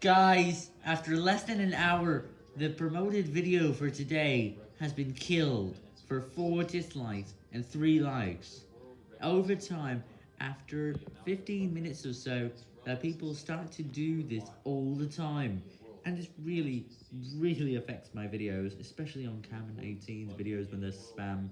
Guys, after less than an hour, the promoted video for today has been killed for 4 dislikes and 3 likes. Over time, after 15 minutes or so, that people start to do this all the time. And this really, really affects my videos, especially on Cameron 18's videos when they're spam.